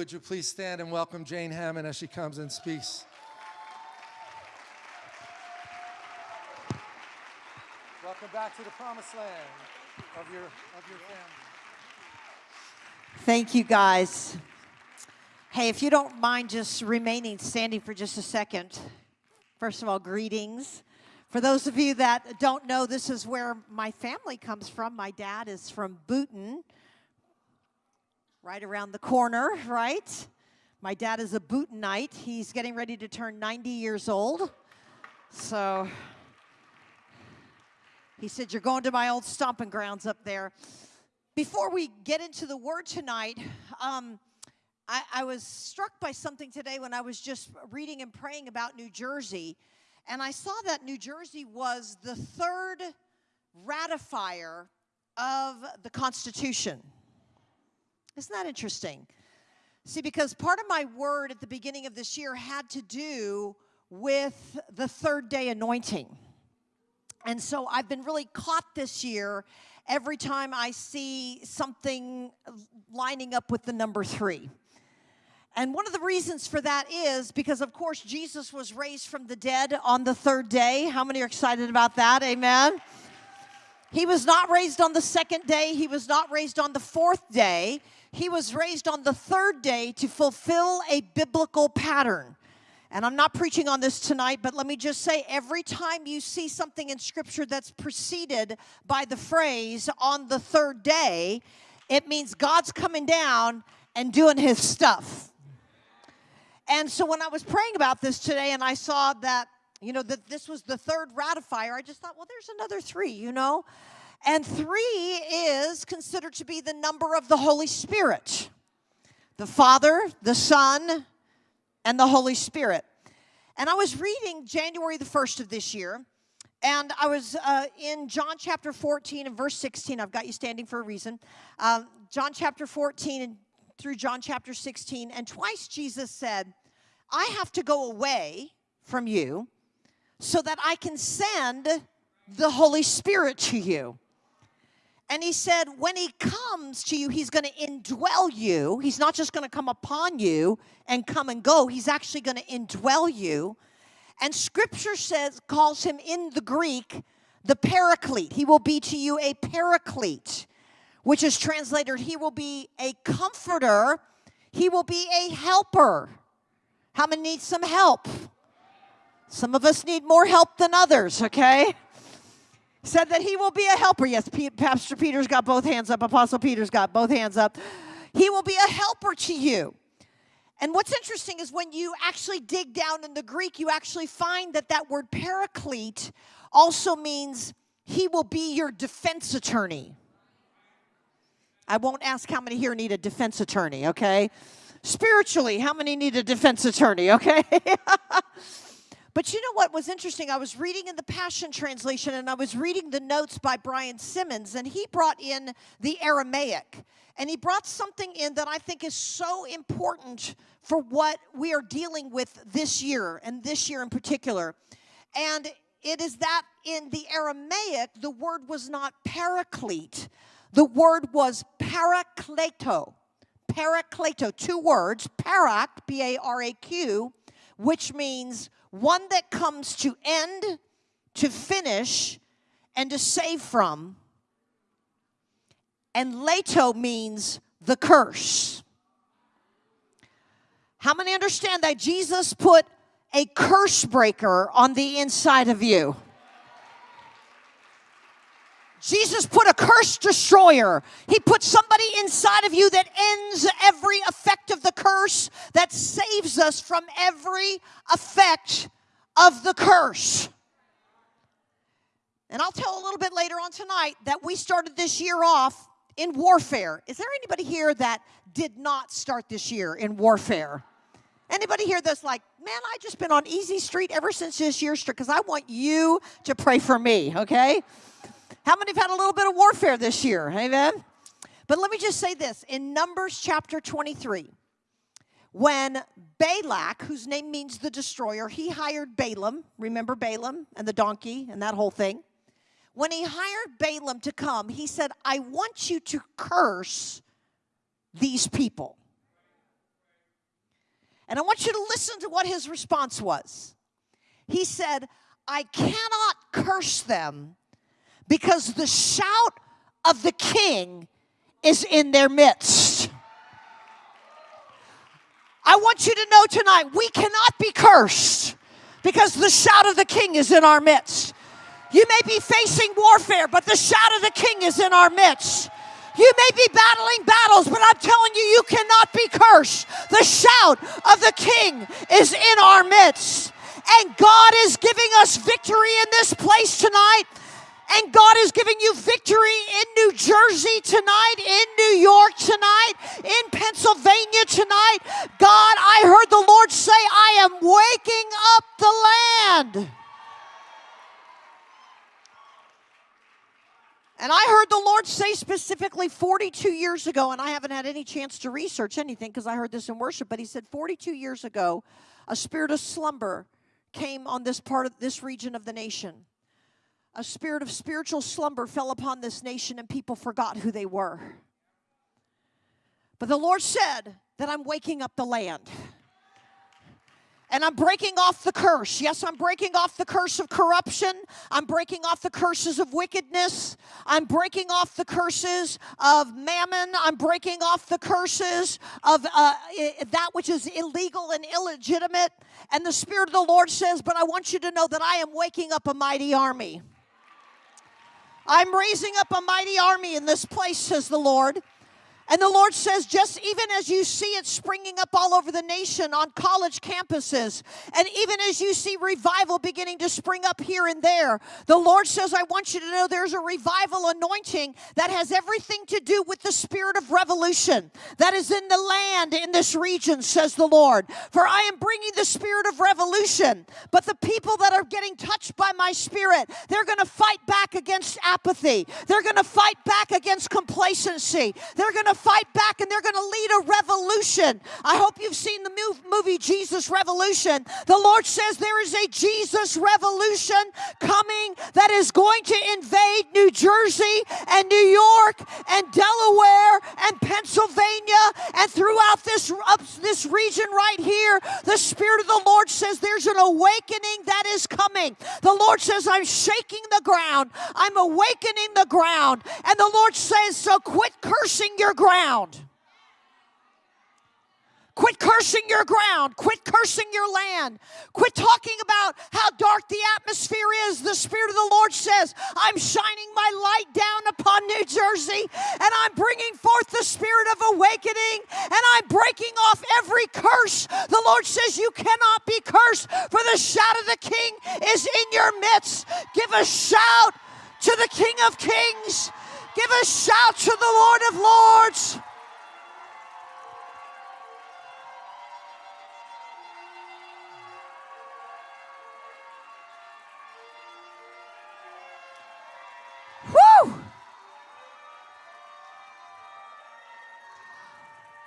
would you please stand and welcome Jane Hamon as she comes and speaks? Welcome back to the promised land of your, of your family. Thank you, guys. Hey, if you don't mind just remaining standing for just a second, first of all, greetings. For those of you that don't know, this is where my family comes from. My dad is from Boonton, right around the corner, right? My dad is a Boontonite. He's getting ready to turn 90 years old. So he said, You're going to my old stomping grounds up there. Before we get into the word tonight, um, I, I was struck by something today when I was just reading and praying about New Jersey. And I saw that New Jersey was the third ratifier of the Constitution. Isn't that interesting? See, because part of my word at the beginning of this year had to do with the third day anointing. And so I've been really caught this year every time I see something lining up with the number three. And one of the reasons for that is because, of course, Jesus was raised from the dead on the third day. How many are excited about that? Amen. He was not raised on the second day, he was not raised on the fourth day. He was raised on the third day to fulfill a biblical pattern. And I'm not preaching on this tonight, but let me just say every time you see something in Scripture that's preceded by the phrase on the third day, it means God's coming down and doing his stuff. And so when I was praying about this today and I saw that, you know, that this was the third ratifier, I just thought, well, there's another three, you know? And three is considered to be the number of the Holy Spirit the Father, the Son, and the Holy Spirit. And I was reading January the 1st of this year, and I was uh, in John chapter 14 and verse 16. I've got you standing for a reason. Um, John chapter 14 and through John chapter 16, and twice Jesus said, I have to go away from you so that I can send the Holy Spirit to you. And he said, when he comes to you, he's going to indwell you. He's not just going to come upon you and come and go, he's actually going to indwell you. And scripture says, calls him in the Greek the paraclete. He will be to you a paraclete, which is translated, he will be a comforter, he will be a helper. How many need some help? Some of us need more help than others, okay? Said that he will be a helper. Yes, Pastor Peter's got both hands up. Apostle Peter's got both hands up. He will be a helper to you. And what's interesting is when you actually dig down in the Greek, you actually find that that word paraclete also means he will be your defense attorney. I won't ask how many here need a defense attorney, okay? Spiritually, how many need a defense attorney, okay? but you know what was interesting? I was reading in the Passion Translation and I was reading the notes by Brian Simmons, and he brought in the Aramaic. And he brought something in that I think is so important for what we are dealing with this year, and this year in particular. And it is that in the Aramaic, the word was not paraclete, the word was parakleto. Parakleto, two words, parak, P A R A Q, which means one that comes to end, to finish, and to save from. And leto means the curse. How many understand that Jesus put a curse breaker on the inside of you? Jesus put a curse destroyer. He put somebody inside of you that ends every effect of the curse, that saves us from every effect of the curse. And I'll tell a little bit later on tonight that we started this year off in warfare. Is there anybody here that did not start this year in warfare? Anybody here that's like, man, I just been on easy street ever since this year because I want you to pray for me, okay? How many have had a little bit of warfare this year? Amen. But let me just say this in Numbers chapter 23, when Balak, whose name means the destroyer, he hired Balaam. Remember Balaam and the donkey and that whole thing? When he hired Balaam to come, he said, I want you to curse these people. And I want you to listen to what his response was. He said, I cannot curse them because the shout of the king is in their midst. I want you to know tonight we cannot be cursed because the shout of the king is in our midst. You may be facing warfare, but the shout of the king is in our midst. You may be battling battles, but I'm telling you, you cannot be cursed. The shout of the king is in our midst. And God is giving us victory in this place tonight. And God is giving you victory in New Jersey tonight, in New York tonight, in Pennsylvania tonight. God, I heard the Lord say, I am waking up the land. And I heard the Lord say specifically 42 years ago, and I haven't had any chance to research anything because I heard this in worship, but He said 42 years ago, a spirit of slumber came on this part of this region of the nation. A spirit of spiritual slumber fell upon this nation, and people forgot who they were. But the Lord said that I'm waking up the land. And I'm breaking off the curse. Yes, I'm breaking off the curse of corruption. I'm breaking off the curses of wickedness. I'm breaking off the curses of mammon. I'm breaking off the curses of uh, that which is illegal and illegitimate. And the Spirit of the Lord says, But I want you to know that I am waking up a mighty army. I'm raising up a mighty army in this place, says the Lord. And the Lord says, just even as you see it springing up all over the nation on college campuses, and even as you see revival beginning to spring up here and there, the Lord says, I want you to know there's a revival anointing that has everything to do with the spirit of revolution that is in the land in this region, says the Lord. For I am bringing the spirit of revolution, but the people that are getting touched by my spirit, they're going to fight back against apathy, they're going to fight back against they're going to fight back and they're going to lead a revolution. I hope you've seen the movie Jesus Revolution. The Lord says there is a Jesus revolution coming that is going to invade New Jersey and New York and Delaware and Pennsylvania and throughout this, this region right here. The Spirit of the Lord says there's an awakening that is coming. The Lord says, I'm shaking the ground, I'm awakening the ground. And the Lord says, So quit cursing your ground. Quit cursing your ground. Quit cursing your land. Quit talking about how dark the atmosphere is. The Spirit of the Lord says, I'm shining my light down upon New Jersey and I'm bringing forth the spirit of awakening and I'm breaking off every curse. The Lord says, You cannot be cursed, for the shout of the King is in your midst. Give a shout to the King of Kings. Give a shout to the Lord of Lords. Woo!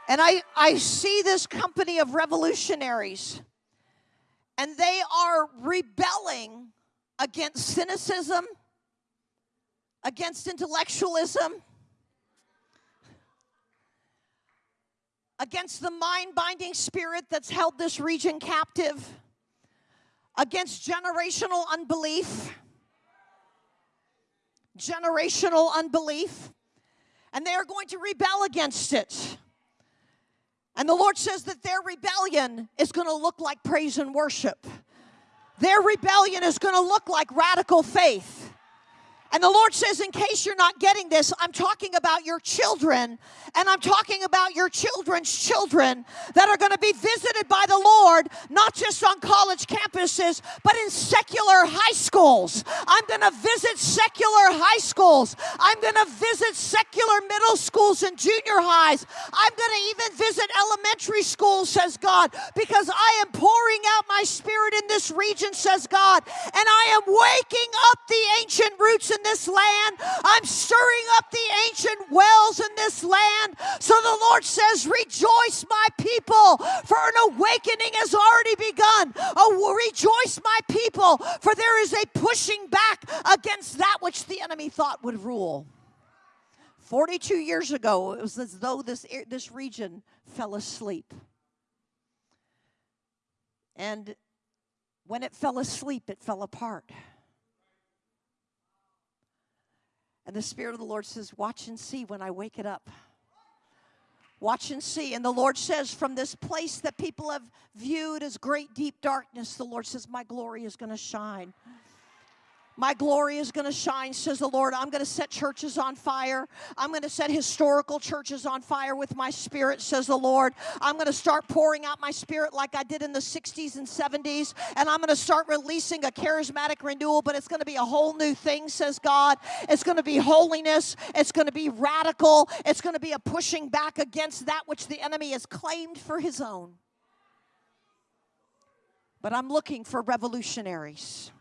And I, I see this company of revolutionaries, and they are rebelling against cynicism against intellectualism, against the mind binding spirit that's held this region captive, against generational unbelief. Generational unbelief. And they are going to rebel against it. And the Lord says that their rebellion is going to look like praise and worship. Their rebellion is going to look like radical faith. And the Lord says, in case you're not getting this, I'm talking about your children, and I'm talking about your children's children that are going to be visited by the Lord, not just on college campuses, but in secular high schools. I'm going to visit secular high schools. I'm going to visit secular middle schools and junior highs. I'm going to even visit elementary schools, says God, because I am pouring out my spirit in this region, says God, and I am waking up the ancient roots in this land. I'm stirring up the ancient wells in this land. So the Lord says, Rejoice, my people, for an awakening has already begun. Oh, rejoice, my people, for there is a pushing back against that which the enemy thought would rule. 42 years ago, it was as though this, this region fell asleep. And when it fell asleep, it fell apart. And the Spirit of the Lord says, Watch and see when I wake it up. Watch and see. And the Lord says, From this place that people have viewed as great deep darkness, the Lord says, My glory is going to shine. My glory is going to shine, says the Lord. I'm going to set churches on fire. I'm going to set historical churches on fire with my spirit, says the Lord. I'm going to start pouring out my spirit like I did in the 60s and 70s. And I'm going to start releasing a charismatic renewal, but it's going to be a whole new thing, says God. It's going to be holiness. It's going to be radical. It's going to be a pushing back against that which the enemy has claimed for his own. But I'm looking for revolutionaries.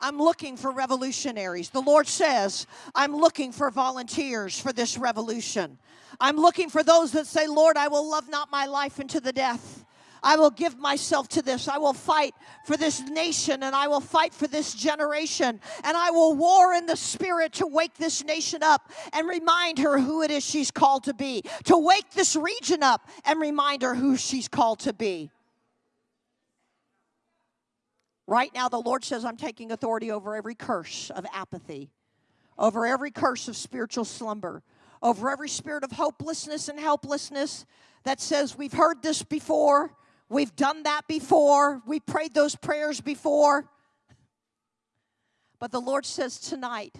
I'm looking for revolutionaries. The Lord says, I'm looking for volunteers for this revolution. I'm looking for those that say, Lord, I will love not my life into the death. I will give myself to this. I will fight for this nation and I will fight for this generation. And I will war in the spirit to wake this nation up and remind her who it is she's called to be, to wake this region up and remind her who she's called to be. Right now, the Lord says, I'm taking authority over every curse of apathy, over every curse of spiritual slumber, over every spirit of hopelessness and helplessness that says, We've heard this before, we've done that before, we prayed those prayers before. But the Lord says tonight,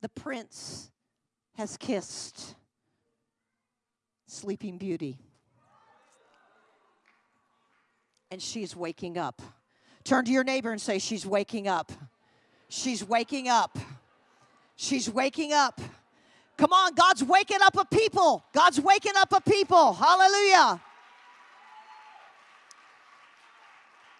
the prince has kissed Sleeping Beauty. And she's waking up. Turn to your neighbor and say, She's waking up. She's waking up. She's waking up. Come on, God's waking up a people. God's waking up a people. Hallelujah.